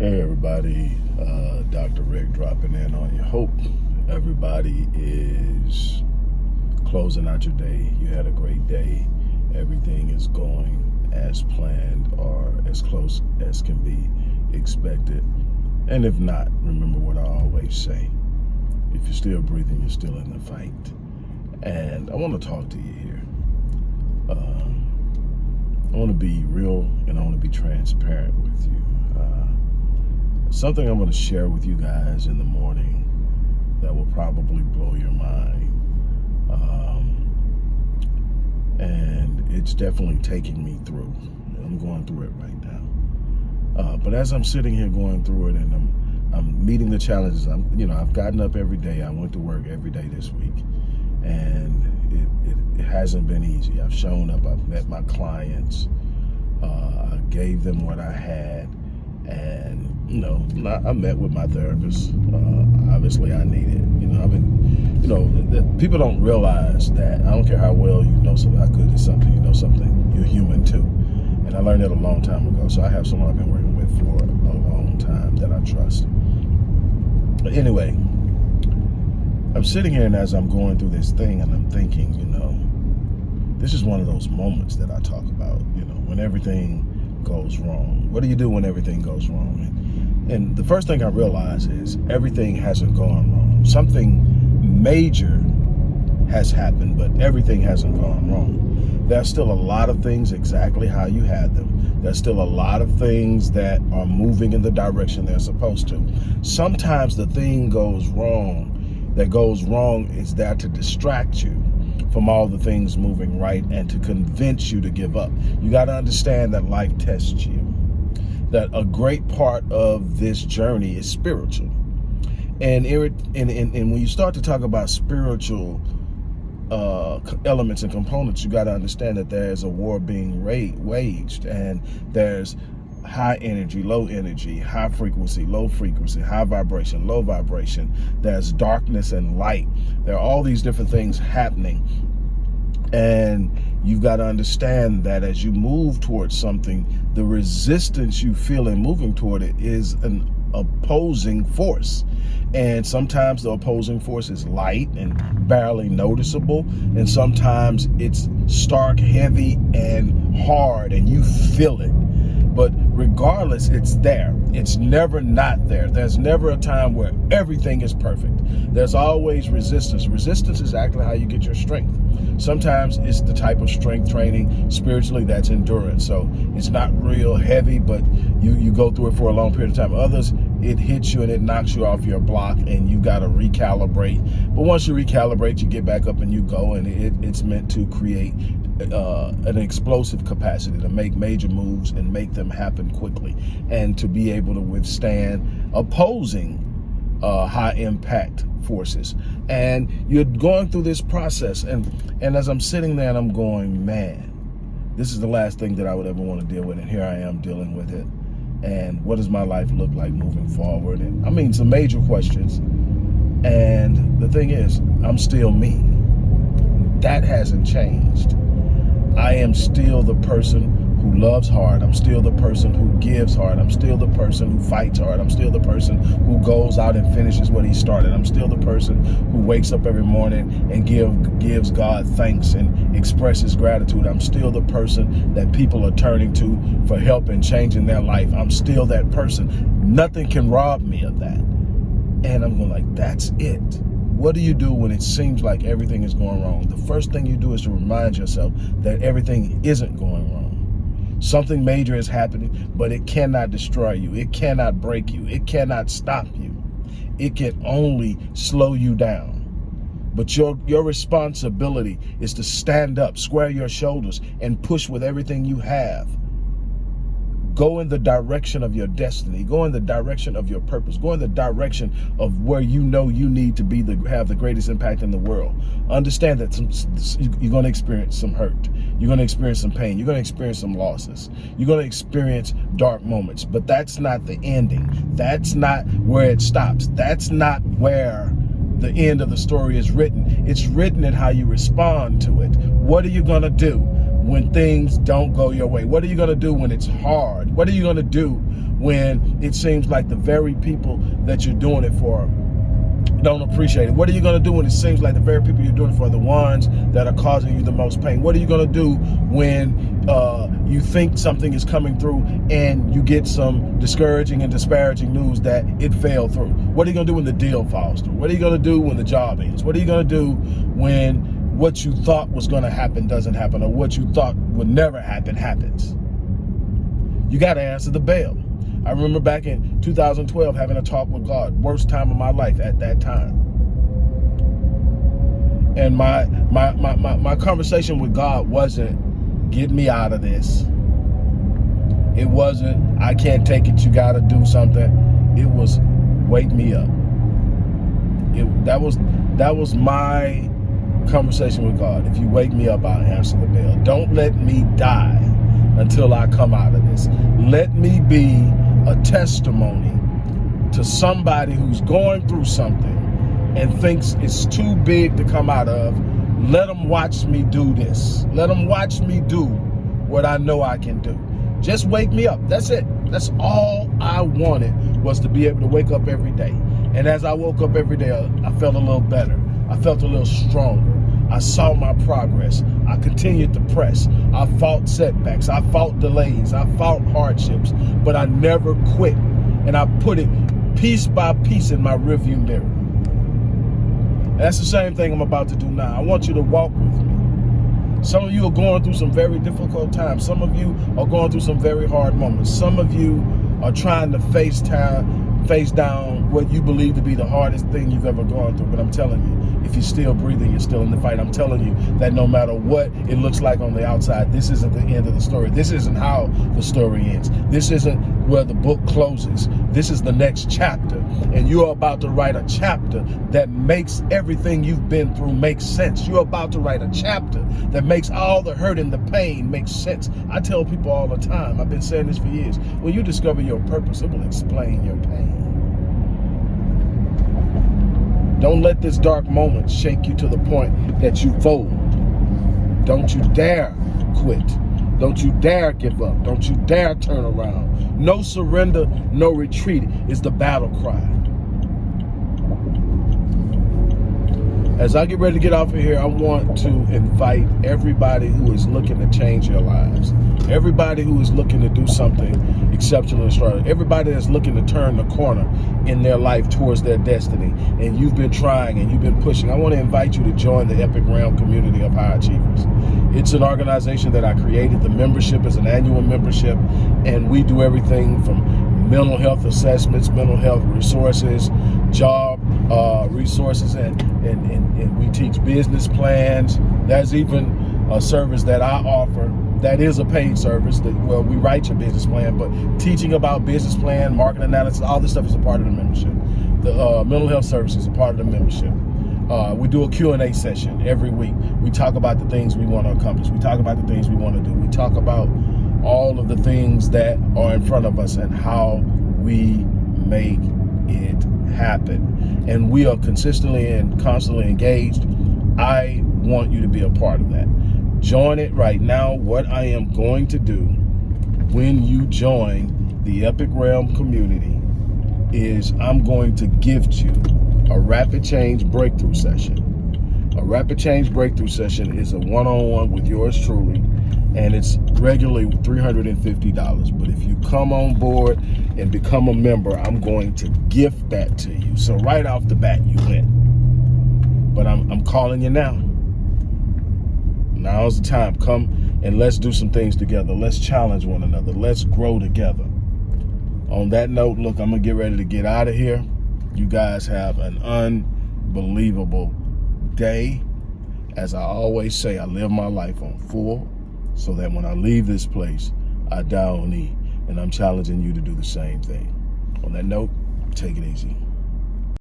Hey everybody, uh, Dr. Rick dropping in on you. Hope everybody is closing out your day. You had a great day. Everything is going as planned or as close as can be expected. And if not, remember what I always say. If you're still breathing, you're still in the fight. And I want to talk to you here. Um, I want to be real and I want to be transparent with you something I'm going to share with you guys in the morning that will probably blow your mind. Um, and it's definitely taking me through. I'm going through it right now. Uh, but as I'm sitting here going through it and I'm, I'm meeting the challenges, I'm, you know, I've gotten up every day. I went to work every day this week and it, it, it hasn't been easy. I've shown up, I've met my clients, uh, I gave them what I had and know, I met with my therapist. Uh, obviously, I need it. You know, I've been, you know, people don't realize that. I don't care how well you know something, how good is something, you know something, you're human too. And I learned that a long time ago. So I have someone I've been working with for a long time that I trust. But anyway, I'm sitting here and as I'm going through this thing and I'm thinking, you know, this is one of those moments that I talk about, you know, when everything goes wrong. What do you do when everything goes wrong? And, and the first thing I realize is everything hasn't gone wrong. Something major has happened, but everything hasn't gone wrong. There's still a lot of things exactly how you had them. There's still a lot of things that are moving in the direction they're supposed to. Sometimes the thing goes wrong that goes wrong is there to distract you from all the things moving right and to convince you to give up. You got to understand that life tests you. That a great part of this journey is spiritual. And, and, and, and when you start to talk about spiritual uh, elements and components, you got to understand that there's a war being waged and there's high energy, low energy, high frequency, low frequency, high vibration, low vibration. There's darkness and light. There are all these different things happening. And you've got to understand that as you move towards something, the resistance you feel in moving toward it is an opposing force. And sometimes the opposing force is light and barely noticeable. And sometimes it's stark, heavy, and hard, and you feel it but regardless, it's there. It's never not there. There's never a time where everything is perfect. There's always resistance. Resistance is actually how you get your strength. Sometimes it's the type of strength training spiritually that's endurance. So it's not real heavy, but you, you go through it for a long period of time. Others, it hits you and it knocks you off your block and you got to recalibrate. But once you recalibrate, you get back up and you go and it, it's meant to create uh, an explosive capacity to make major moves and make them happen quickly and to be able to withstand opposing uh, high impact forces. And you're going through this process and, and as I'm sitting there and I'm going, man, this is the last thing that I would ever want to deal with and here I am dealing with it. And what does my life look like moving forward? And I mean, some major questions. And the thing is, I'm still me. That hasn't changed. I am still the person who loves hard. I'm still the person who gives hard. I'm still the person who fights hard. I'm still the person who goes out and finishes what he started. I'm still the person who wakes up every morning and give gives God thanks and expresses gratitude. I'm still the person that people are turning to for help and changing their life. I'm still that person. Nothing can rob me of that. And I'm going like, that's it. What do you do when it seems like everything is going wrong? The first thing you do is to remind yourself that everything isn't going wrong. Something major is happening, but it cannot destroy you. It cannot break you. It cannot stop you. It can only slow you down. But your, your responsibility is to stand up, square your shoulders, and push with everything you have Go in the direction of your destiny. Go in the direction of your purpose. Go in the direction of where you know you need to be the have the greatest impact in the world. Understand that some, you're going to experience some hurt. You're going to experience some pain. You're going to experience some losses. You're going to experience dark moments. But that's not the ending. That's not where it stops. That's not where the end of the story is written. It's written in how you respond to it. What are you going to do? When things don't go your way? What are you going to do when it's hard? What are you going to do when it seems like the very people that you're doing it for don't appreciate it? What are you going to do when it seems like the very people you're doing it for are the ones that are causing you the most pain? What are you going to do when uh, you think something is coming through and you get some discouraging and disparaging news that it failed through? What are you going to do when the deal falls through? What are you going to do when the job ends? What are you going to do when what you thought was going to happen doesn't happen or what you thought would never happen happens? You got to answer the bell. I remember back in 2012 having a talk with God, worst time of my life at that time. And my my my my, my conversation with God wasn't get me out of this. It wasn't I can't take it, you gotta do something. It was wake me up. It that was that was my conversation with God. If you wake me up, I'll answer the bell. Don't let me die until I come out of this. Let me be a testimony to somebody who's going through something and thinks it's too big to come out of, let them watch me do this. Let them watch me do what I know I can do. Just wake me up. That's it. That's all I wanted was to be able to wake up every day. And as I woke up every day, I felt a little better. I felt a little stronger. I saw my progress. I continued to press. I fought setbacks. I fought delays. I fought hardships, but I never quit. And I put it piece by piece in my rearview mirror. That's the same thing I'm about to do now. I want you to walk with me. Some of you are going through some very difficult times. Some of you are going through some very hard moments. Some of you are trying to face time, face down what you believe to be the hardest thing you've ever gone through. But I'm telling you, if you're still breathing, you're still in the fight. I'm telling you that no matter what it looks like on the outside, this isn't the end of the story. This isn't how the story ends. This isn't where the book closes. This is the next chapter. And you're about to write a chapter that makes everything you've been through make sense. You're about to write a chapter that makes all the hurt and the pain make sense. I tell people all the time, I've been saying this for years, when you discover your purpose, it will explain your pain. Don't let this dark moment shake you to the point that you fold. Don't you dare quit. Don't you dare give up. Don't you dare turn around. No surrender, no retreat is the battle cry. As I get ready to get off of here, I want to invite everybody who is looking to change their lives. Everybody who is looking to do something exceptional and extraordinary. Everybody that's looking to turn the corner in their life towards their destiny. And you've been trying and you've been pushing. I want to invite you to join the Epic Realm community of high achievers. It's an organization that I created. The membership is an annual membership. And we do everything from mental health assessments, mental health resources, job uh, resources, and, and, and, and we teach business plans. That's even a service that I offer that is a paid service that well we write your business plan but teaching about business plan market analysis all this stuff is a part of the membership. The uh, mental health service is a part of the membership. Uh, we do a Q&A session every week. We talk about the things we want to accomplish. We talk about the things we want to do. We talk about all of the things that are in front of us and how we make it happen and we are consistently and constantly engaged I want you to be a part of that join it right now. What I am going to do when you join the Epic Realm community is I'm going to gift you a rapid change breakthrough session. A rapid change breakthrough session is a one-on-one -on -one with yours truly, and it's regularly $350. But if you come on board and become a member, I'm going to gift that to you. So right off the bat, you win. But I'm, I'm calling you now. Now's the time. Come and let's do some things together. Let's challenge one another. Let's grow together. On that note, look, I'm going to get ready to get out of here. You guys have an unbelievable day. As I always say, I live my life on full so that when I leave this place, I die on E. And I'm challenging you to do the same thing. On that note, take it easy.